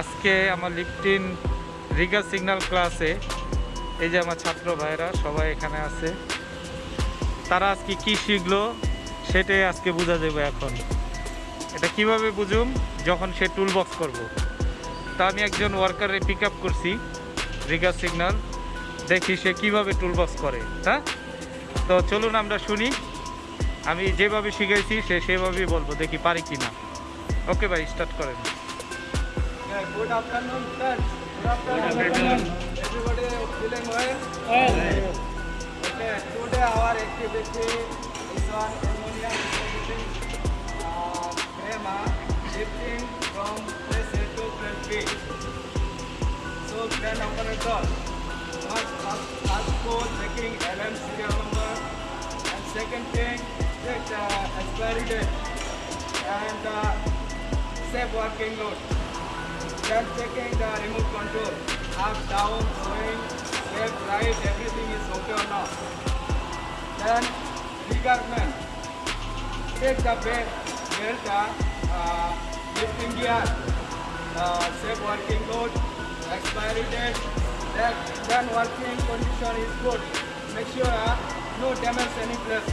আজকে আমার লিফটিন Riga signal ক্লাসে এই যে আমার ছাত্র ভাইরা সবাই এখানে আছে। তারা আজকে কি শিখলো সেটাই আজকে বোঝা যাবে এখন। এটা কীভাবে বুঝুম? যখন সে টুল বক্স করব। তা আমি একজন ওয়ার্কারে পিক আপ করছি রিগা সিগন্যাল। দেখি সে কীভাবে টুল বক্স করে হ্যাঁ? তো চলুন আমরা শুনি। আমি যেভাবে শিখেছি সে সেভাবেই বলব, দেখি পারি কি না ওকে ভাই স্টার্ট করেন। Good afternoon, friends. Good afternoon. Everybody feeling well? Okay, today our activity is on ammonia distributing uh, FEMA shifting from place A to place B. So, plan operator must first ask for checking LM serial number and second thing, check the expiry date and uh, safe working load. Then checking the remote control, up, down, swing, left, right, everything is okay or not. Then regardment, take the belt, belt uh, lifting gear, uh, safe working load, expiry date, then working condition is good. Make sure uh, no damage any place,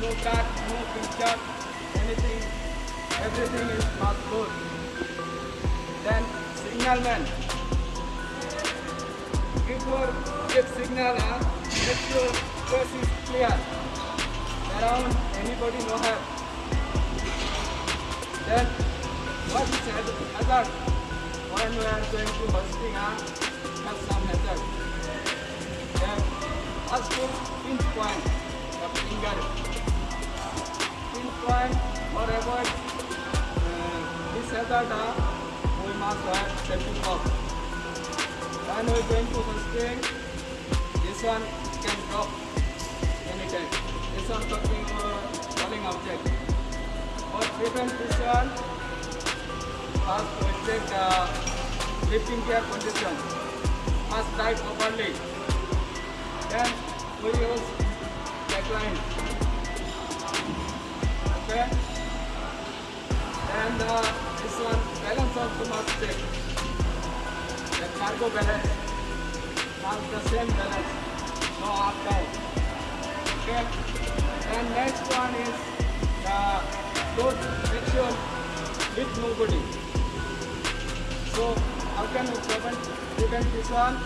no cut, no pincher, anything, everything is not good. Then signalman. Before give signal, uh, make sure course is clear. Around anybody no have. Then what is hazard? When we are going to hosting, uh, have some hazard. Then ask for pinch point, the finger. Pinch point or avoid uh, this hazard. Uh, we must have safety box. When we are going to hosting, this one can drop anytime. This one talking uh, falling object. But prevent this one, first we check the lifting gear condition. First tight properly. Then we use backline. Okay. And uh, this one balance must check. Must the same balance, no up down. Okay. And next one is the load make sure with nobody. So how can we prevent prevent this one?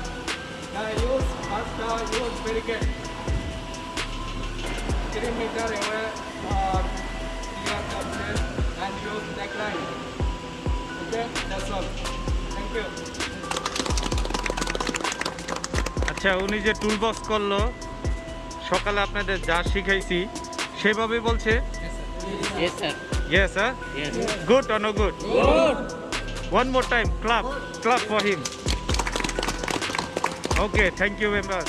The use first the use barricade. Three meter away or clear আচ্ছা উনি যে tool box করল সকালে আপনাদের যা শিখাইছি সেভাবে বলছে? Good on good one more time clap clap for him okay thank you very much